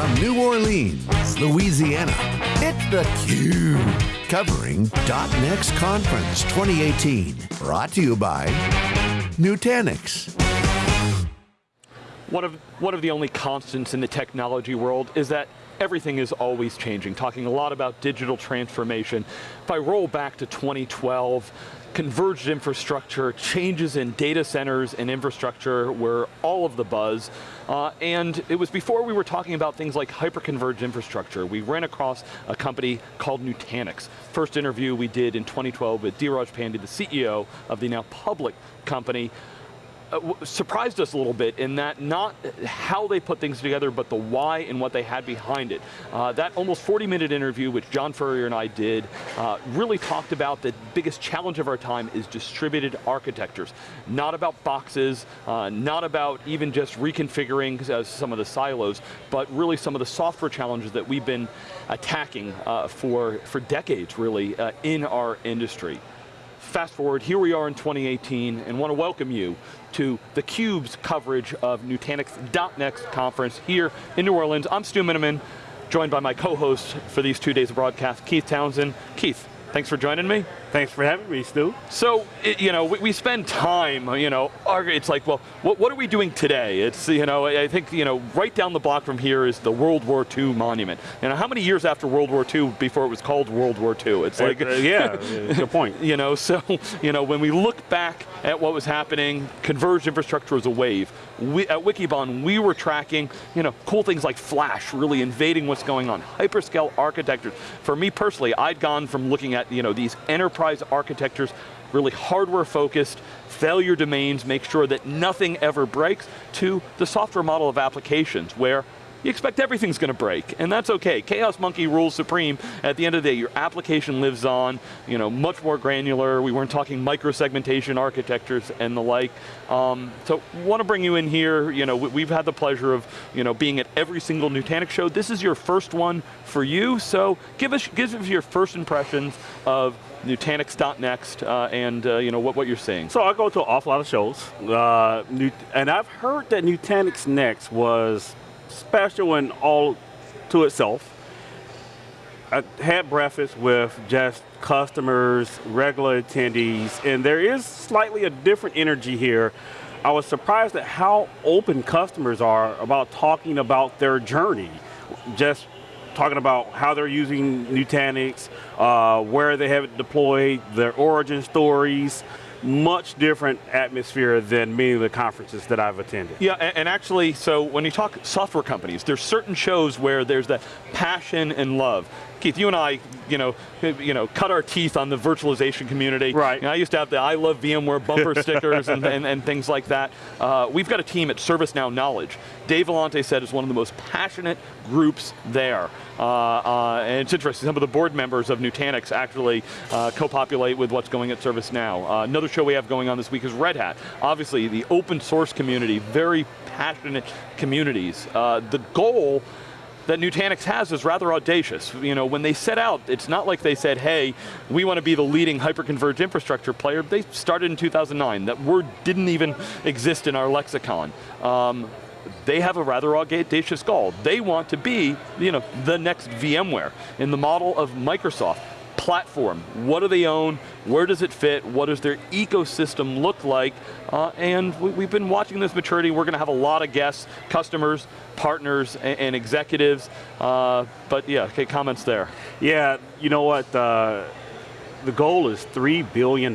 From New Orleans, Louisiana, it's theCUBE. Covering .next Conference 2018. Brought to you by Nutanix. One of, one of the only constants in the technology world is that everything is always changing, talking a lot about digital transformation. If I roll back to 2012, converged infrastructure, changes in data centers and infrastructure were all of the buzz. Uh, and it was before we were talking about things like hyperconverged infrastructure. We ran across a company called Nutanix. First interview we did in 2012 with Dheeraj Pandey, the CEO of the now public company surprised us a little bit in that not how they put things together, but the why and what they had behind it. Uh, that almost 40 minute interview, which John Furrier and I did, uh, really talked about the biggest challenge of our time is distributed architectures. Not about boxes, uh, not about even just reconfiguring uh, some of the silos, but really some of the software challenges that we've been attacking uh, for, for decades, really, in our industry. Fast forward, here we are in 2018, and want to welcome you to theCUBE's coverage of Nutanix .next conference here in New Orleans. I'm Stu Miniman, joined by my co-host for these two days of broadcast, Keith Townsend. Keith, thanks for joining me. Thanks for having me, Stu. So, it, you know, we, we, spend time, you know, it's like, well, what, what, are we doing today? It's, you know, I think, you know, right down the block from here is the World War II monument. You know, how many years after World War II before it was called World War II? It's like, uh, yeah, good point. You know, so, you know, when we look back at what was happening, converged infrastructure was a wave. We, at Wikibon, we were tracking, you know, cool things like Flash, really invading what's going on. Hyperscale architectures. For me personally, I'd gone from looking at, you know, these enterprise enterprise architectures, really hardware focused, failure domains, make sure that nothing ever breaks, to the software model of applications where you expect everything's going to break, and that's okay. Chaos Monkey rules supreme. At the end of the day, your application lives on, you know, much more granular. We weren't talking micro-segmentation architectures and the like. Um, so, want to bring you in here. You know, we've had the pleasure of, you know, being at every single Nutanix show. This is your first one for you, so give us, give us your first impressions of Nutanix.next uh, and uh, you know what, what you're seeing. So I go to an awful lot of shows, uh, and I've heard that Nutanix Next was special and all to itself. I had breakfast with just customers, regular attendees, and there is slightly a different energy here. I was surprised at how open customers are about talking about their journey. Just talking about how they're using Nutanix, uh, where they have it deployed, their origin stories, much different atmosphere than many of the conferences that I've attended. Yeah, and, and, actually, so when you talk software companies, there's certain shows where there's that passion and love. Keith, you and I, you know, you know, cut our teeth on the virtualization community. Right. You know, I used to have the I love VMware bumper stickers and, and, and, things like that. Uh, we've got a team at ServiceNow Knowledge. Dave Vellante said is one of the most passionate groups there. Uh, uh, and it's interesting, some of the board members of Nutanix actually uh, co-populate with what's going at ServiceNow. Uh, another show we have going on this week is Red Hat. Obviously, the open source community, very passionate communities. Uh, the goal that Nutanix has is rather audacious. You know, when they set out, it's not like they said, hey, we want to be the leading hyperconverged infrastructure player. They started in 2009. That word didn't even exist in our lexicon. Um, they have a rather audacious goal. They want to be, you know, the next VMware in the model of Microsoft platform. What do they own? Where does it fit? What does their ecosystem look like? Uh, and we, have been watching this maturity. We're going to have a lot of guests, customers, partners, and, and executives. Uh, but yeah, okay, comments there. Yeah, you know what? Uh, the goal is $3 billion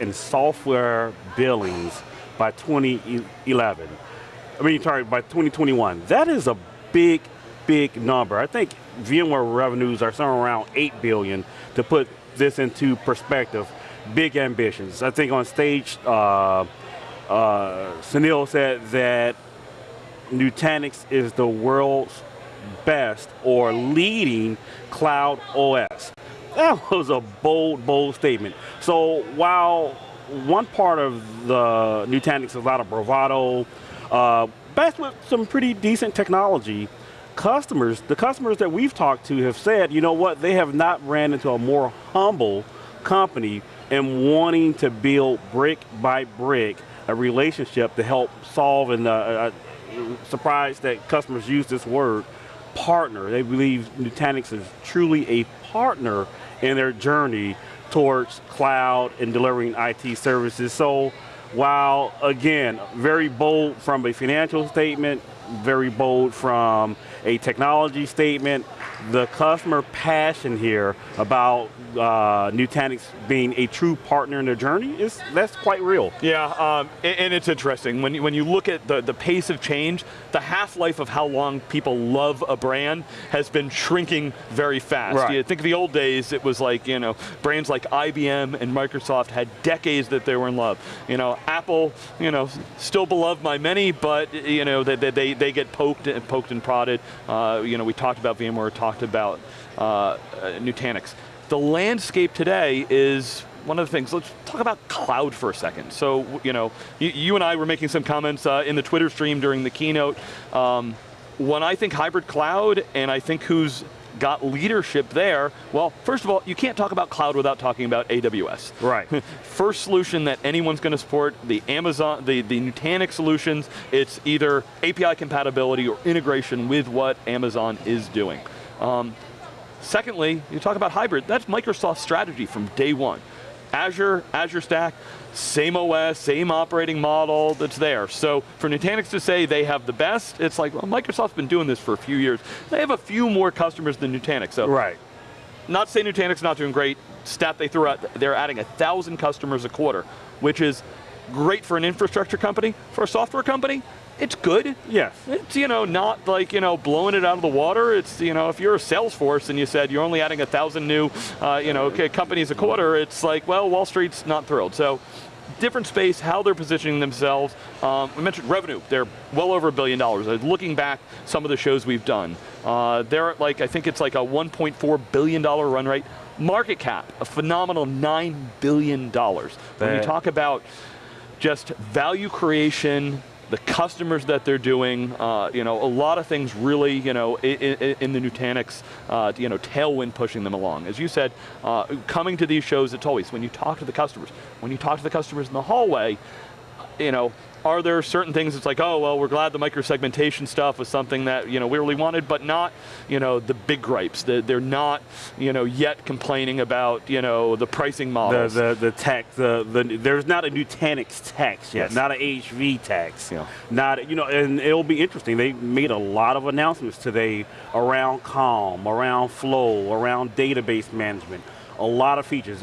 in software billings by 2011. I mean, sorry, by 2021. That is a big, big number. I think VMware revenues are somewhere around 8 billion to put this into perspective. Big ambitions. I think on stage, uh, uh, Sunil said that Nutanix is the world's best or leading cloud OS. That was a bold, bold statement. So while one part of the Nutanix is a lot of bravado, uh, backed with some pretty decent technology, customers, the customers that we've talked to have said, you know what, they have not ran into a more humble company and wanting to build brick by brick a relationship to help solve and uh, uh, surprised that customers use this word, partner. They believe Nutanix is truly a partner in their journey towards cloud and delivering IT services. So while, again, very bold from a financial statement, very bold from a technology statement, the customer passion here about uh, Nutanix being a true partner in their journey is that's quite real. Yeah, um, and, it's interesting when you, when you look at the the pace of change, the half life of how long people love a brand has been shrinking very fast. Right. You think of the old days, it was like you know brands like IBM and Microsoft had decades that they were in love. You know, Apple, you know, still beloved by many, but you know they they, they get poked and poked and prodded. Uh, you know, we talked about VMware, talked about uh, uh, Nutanix the landscape today is one of the things, let's talk about cloud for a second. So, you know, you, you and I were making some comments uh, in the Twitter stream during the keynote. Um, when I think hybrid cloud, and I think who's got leadership there, well, first of all, you can't talk about cloud without talking about AWS. Right. first solution that anyone's going to support, the Amazon, the, the Nutanix solutions, it's either API compatibility or integration with what Amazon is doing. Um, Secondly, you talk about hybrid, that's Microsoft's strategy from day one. Azure, Azure Stack, same OS, same operating model that's there. So for Nutanix to say they have the best, it's like, well, Microsoft's been doing this for a few years. They have a few more customers than Nutanix. So right. Not to say Nutanix not doing great, stat they threw out, they're adding a thousand customers a quarter, which is great for an infrastructure company. For a software company, it's good. Yeah. It's, you know, not like, you know, blowing it out of the water. It's, you know, if you're a Salesforce and you said you're only adding a thousand new, uh, you know, companies a quarter, it's like, well, Wall Street's not thrilled. So, different space, how they're positioning themselves. Um, we mentioned revenue, they're well over a billion dollars. Uh, looking back, some of the shows we've done, uh, they're at like, I think it's like a $1.4 billion run rate. Market cap, a phenomenal $9 billion. When you talk about just value creation, the customers that they're doing, uh, you know, a lot of things really, you know, in, in the Nutanix, uh, you know, tailwind pushing them along. As you said, uh, coming to these shows, it's always, when you talk to the customers, when you talk to the customers in the hallway, you know, are there certain things it's like, oh, well, we're glad the microsegmentation stuff was something that you know, we really wanted, but not you know, the big gripes. The, they're not you know, yet complaining about you know, the pricing models. The, the, the tax, the, the, there's not a Nutanix tax yet, yes. not an HV tax. Yeah. Not, you know, and it'll be interesting. They made a lot of announcements today around Calm, around Flow, around database management, a lot of features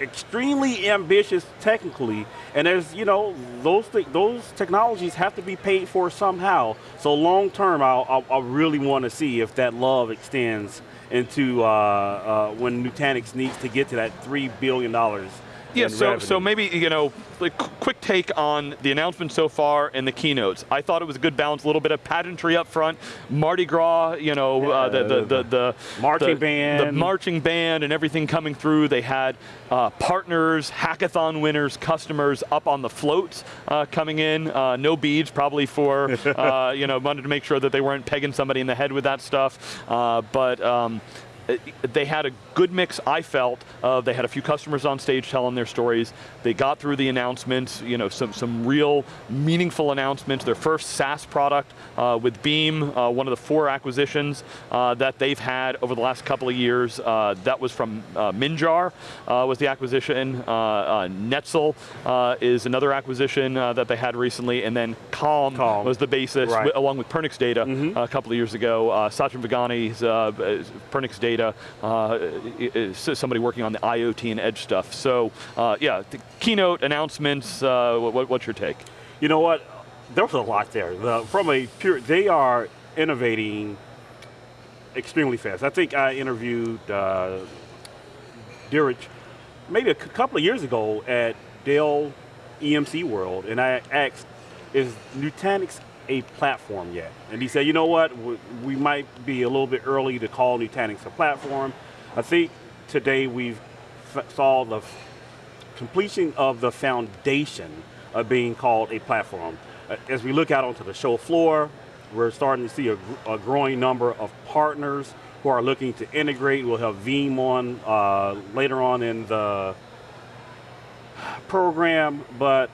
extremely ambitious technically, and there's, you know, those th those technologies have to be paid for somehow. So long term, i really want to see if that love extends into uh, uh, when Nutanix needs to get to that $3 billion yeah, so, so maybe, you know, like quick take on the announcement so far and the keynotes. I thought it was a good balance, a little bit of pageantry up front, Mardi Gras, you know, uh, the, the, the, the, marching the, band. The marching band and everything coming through. They had uh, partners, hackathon winners, customers up on the floats uh, coming in. Uh, no beads, probably for, uh, you know, wanted to make sure that they weren't pegging somebody in the head with that stuff. Uh, but um, they had a good mix, I felt, of they had a few customers on stage telling their stories. They got through the announcements, you know, some, some real meaningful announcements. Their first SaaS product uh, with Beam, uh, one of the four acquisitions uh, that they've had over the last couple of years. Uh, that was from uh, Minjar, uh, was the acquisition. Netsil is another acquisition that they had recently, and then Calm, Calm. was the basis, right. along with Pernix Data mm -hmm. a couple of years ago. Satyam Vaghani's Pernix Data, somebody working on the IoT and edge stuff. So uh, yeah, the keynote announcements, uh, what, what's your take? You know what, there was a lot there. The, from a pure, they are innovating extremely fast. I think I interviewed uh, Dheeraj maybe a couple of years ago at Dell EMC World, and I asked, is Nutanix a platform yet? And he said, you know what, we might be a little bit early to call Nutanix a platform. I think today we've saw the completion of the foundation of being called a platform. As we look out onto the show floor, we're starting to see a, a growing number of partners who are looking to integrate. We'll have Veeam on uh, later on in the program, but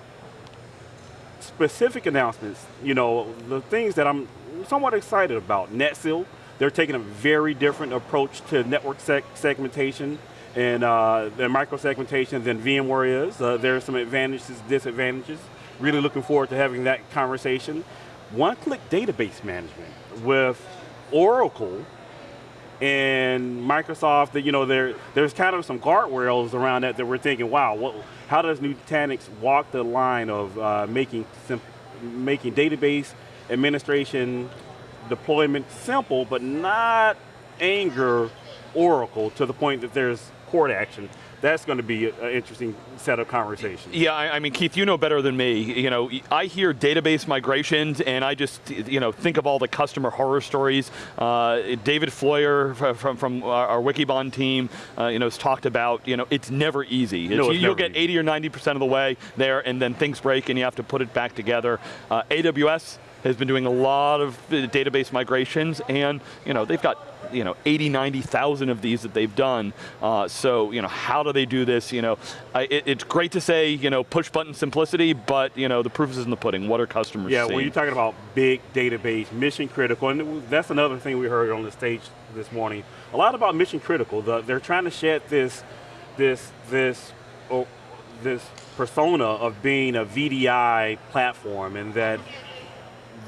specific announcements, you know, the things that I'm somewhat excited about. Netsil, They're taking a very different approach to network seg segmentation and uh, micro-segmentation than VMware is. Uh, there are some advantages, disadvantages. Really looking forward to having that conversation. One-click database management with Oracle and Microsoft, you know, there, there's kind of some guardrails around that that we're thinking, wow, what, how does Nutanix walk the line of uh, making, making database administration deployment simple, but not anger Oracle to the point that there's court action that's going to be an interesting set of conversations. Yeah, I, I, mean, Keith, you know better than me. You know, I hear database migrations, and I just, you know, think of all the customer horror stories. Uh, David Floyer from from our Wikibon team, uh, you know, has talked about, you know, it's never easy. It's, no, it's you'll get 80 or 90 percent of the way there, and then things break, and you have to put it back together. Uh, AWS has been doing a lot of uh, database migrations, and you know they've got you know 80, 90,000 of these that they've done. Uh, so you know how do they do this? You know, I, it, it's great to say you know push button simplicity, but you know the proof is in the pudding. What are customers? Yeah, seeing? when you're talking about big database, mission critical, and that's another thing we heard on the stage this morning. A lot about mission critical. The, they're trying to shed this, this, this. Oh, this persona of being a VDI platform and that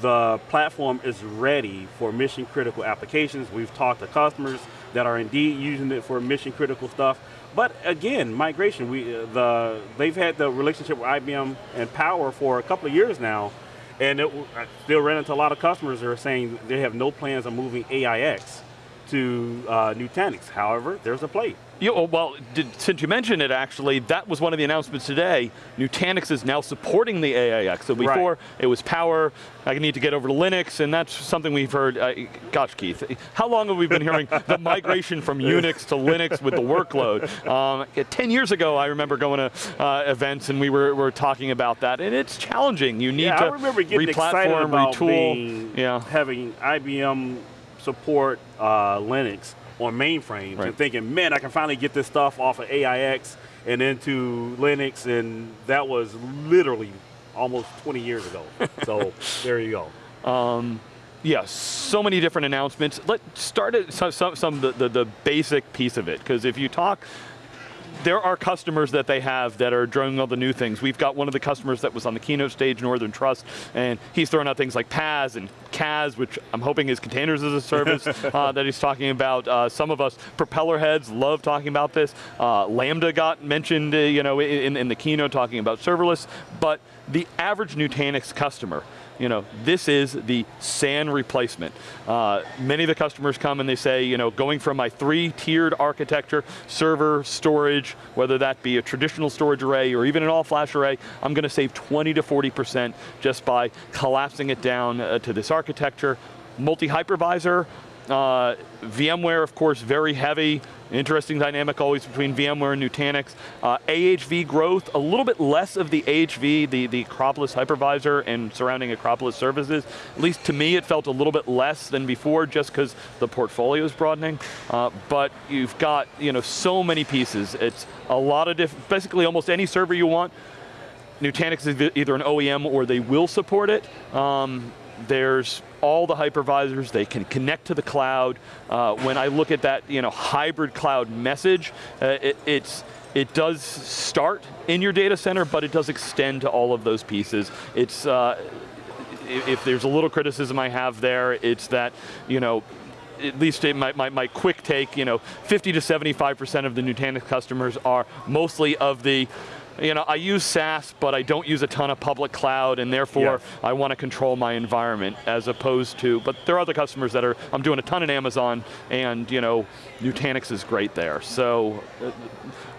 the platform is ready for mission critical applications. We've talked to customers that are indeed using it for mission critical stuff. But again, migration, we, uh, the, they've had the relationship with IBM and Power for a couple of years now, and it, I still ran into a lot of customers that are saying they have no plans on moving AIX to uh, Nutanix. However, there's a plate. You, oh, well, did, since you mentioned it actually, that was one of the announcements today. Nutanix is now supporting the AIX. So before, right. it was power, I need to get over to Linux, and that's something we've heard, uh, gosh Keith, how long have we been hearing the migration from Unix to Linux with the workload? Um, 10 years ago, I remember going to uh, events and we were, were talking about that, and it's challenging. You need yeah, to I remember getting excited about retool. Being, yeah. having IBM support uh, Linux on mainframes right. and thinking, man, I can finally get this stuff off of AIX and into Linux, and that was literally almost 20 years ago. so there you go. Um, yeah, so many different announcements. Let's start at some, some, some the, the, the basic piece of it, because if you talk there are customers that they have that are doing all the new things. We've got one of the customers that was on the keynote stage, Northern Trust, and he's throwing out things like PaaS and CaaS, which I'm hoping is containers as a service uh, that he's talking about. Uh, some of us propeller heads love talking about this. Uh, Lambda got mentioned, uh, you know, in, in the keynote talking about serverless, but the average Nutanix customer, you know, this is the SAN replacement. Uh, many of the customers come and they say, you know, going from my three-tiered architecture, server, storage, whether that be a traditional storage array or even an all-flash array, I'm going to save 20 to 40% just by collapsing it down uh, to this architecture. Multi-hypervisor, uh, VMware, of course, very heavy. Interesting dynamic always between VMware and Nutanix. Uh, AHV growth, a little bit less of the AHV, the, the Acropolis hypervisor and surrounding Acropolis services. At least to me, it felt a little bit less than before just because the portfolio is broadening. Uh, but you've got you know so many pieces. It's a lot of different, basically almost any server you want. Nutanix is either an OEM or they will support it. Um, there's all the hypervisors, they can connect to the cloud. Uh, when I look at that you know, hybrid cloud message, uh, it, it's, it does start in your data center, but it does extend to all of those pieces. It's, uh, if there's a little criticism I have there, it's that, you know, at least my, my, my, quick take, you know, 50 to 75% of the Nutanix customers are mostly of the you know, I use SaaS, but I don't use a ton of public cloud, and therefore. I want to control my environment as opposed to, but there are other customers that are, I'm doing a ton in Amazon, and you know, Nutanix is great there. So, uh,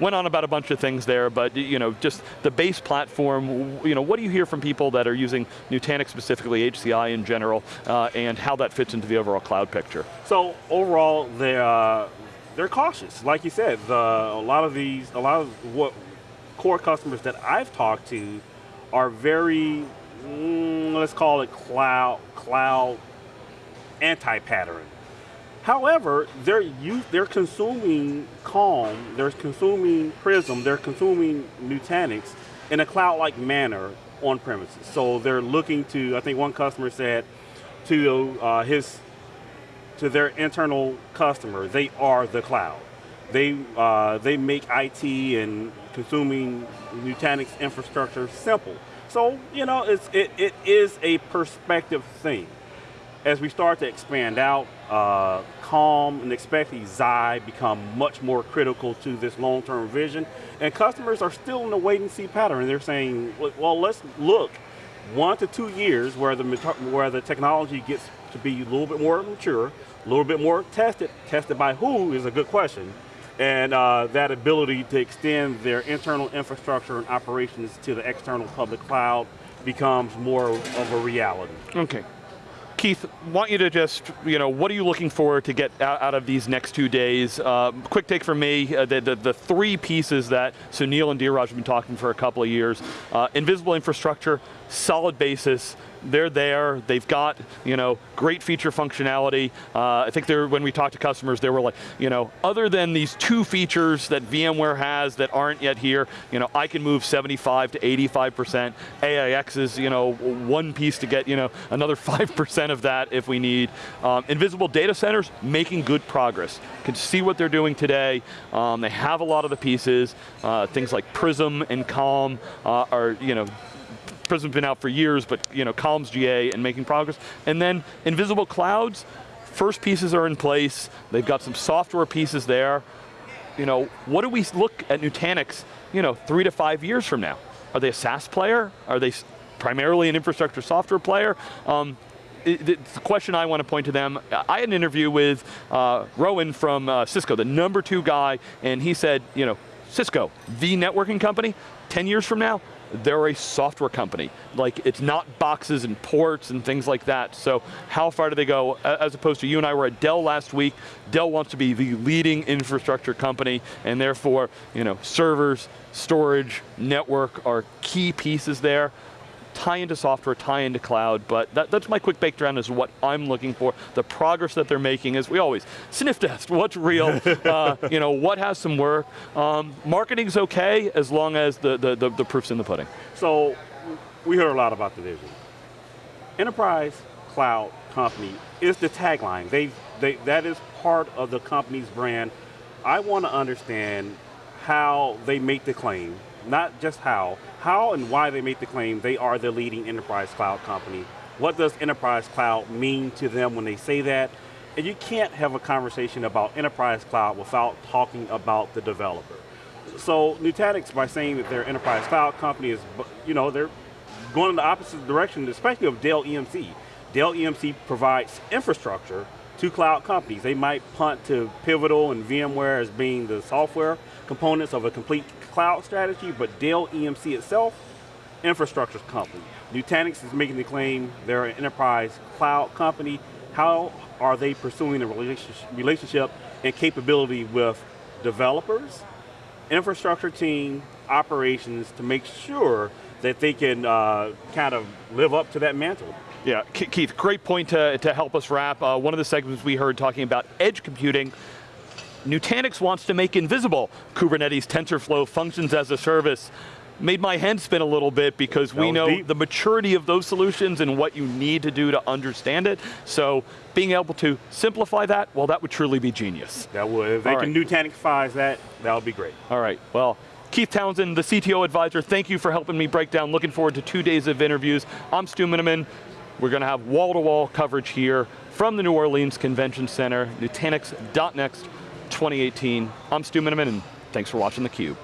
went on about a bunch of things there, but you know, just the base platform, you know, what do you hear from people that are using Nutanix specifically, HCI in general, uh, and how that fits into the overall cloud picture? So overall, they uh, they're cautious. Like you said, the, a lot of these, a lot of what core customers that I've talked to are very, mm, let's call it cloud, cloud anti-pattern. However, they're use, they're consuming Calm, they're consuming Prism, they're consuming Nutanix in a cloud-like manner on premises. So they're looking to, I think one customer said, to uh, his to their internal customer, they are the cloud. They, uh, they make IT and consuming Nutanix infrastructure simple. So, you know, it's, it, it is a perspective thing. As we start to expand out, uh, Calm and especially Xi become much more critical to this long-term vision, and customers are still in the wait and see pattern. They're saying, well, let's look one to two years where the, where the technology gets to be a little bit more mature, a little bit more tested. Tested by who is a good question. And uh, that ability to extend their internal infrastructure and operations to the external public cloud becomes more of a reality. Okay. Keith, want you to just, you know, what are you looking for to get out, of these next two days? Uh, quick take from me, uh, the, the, the, three pieces that Sunil and Dheeraj have been talking for a couple of years. Uh, invisible infrastructure, solid basis, they're there, they've got you know, great feature functionality. Uh, I think they're when we talked to customers, they were like, you know, other than these two features that VMware has that aren't yet here, you know, I can move 75 to 85%. AIX is you know, one piece to get you know, another 5% of that if we need. Um, invisible data centers, making good progress. Can see what they're doing today. Um, they have a lot of the pieces. Uh, things like Prism and Calm uh, are you know, Prism's been out for years, but you know, Calm's GA and making progress. And then Invisible Clouds, first pieces are in place. They've got some software pieces there. You know, what do we look at Nutanix, you know, three to five years from now? Are they a SaaS player? Are they primarily an infrastructure software player? Um, the question I want to point to them, I had an interview with uh, Rowan from uh, Cisco, the number two guy, and he said, you know, Cisco, the networking company, 10 years from now, they're a software company. Like, it's not boxes and ports and things like that. So how far do they go? As opposed to you and I were at Dell last week. Dell wants to be the leading infrastructure company, and therefore, you know, servers, storage, network are key pieces there tie into software, tie into cloud, but that, that's my quick breakdown is what I'm looking for. The progress that they're making is, we always, sniff test, what's real, uh, you know, what has some work. Um, marketing's okay as long as the, the, the, the proof's in the pudding. So, we heard a lot about the vision. Enterprise cloud company is the tagline. They, they, that is part of the company's brand. I want to understand how they make the claim not just how, how and why they make the claim they are the leading enterprise cloud company. What does enterprise cloud mean to them when they say that? And you can't have a conversation about enterprise cloud without talking about the developer. So Nutanix, by saying that they're enterprise cloud company is, you know, they're going in the opposite direction, especially of Dell EMC. Dell EMC provides infrastructure to cloud companies. They might punt to Pivotal and VMware as being the software components of a complete cloud strategy, but Dell EMC itself, infrastructure company. Nutanix is making the claim they're an enterprise cloud company. How are they pursuing a relationship and capability with developers, infrastructure team, operations to make sure that they can uh, kind of live up to that mantle? Yeah, Keith, great point to, to help us wrap. Uh, one of the segments we heard talking about edge computing, Nutanix wants to make invisible Kubernetes TensorFlow functions as a service. Made my head spin a little bit because we know deep. the maturity of those solutions and what you need to do to understand it. So being able to simplify that, well, that would truly be genius. That would. If they All can right. Nutanix that, that would be great. All right, well, Keith Townsend, the CTO advisor, thank you for helping me break down. Looking forward to two days of interviews. I'm Stu Miniman. We're going to have wall-to-wall -wall coverage here from the New Orleans Convention Center, Nutanix.next 2018. I'm Stu Miniman, and thanks for watching theCUBE.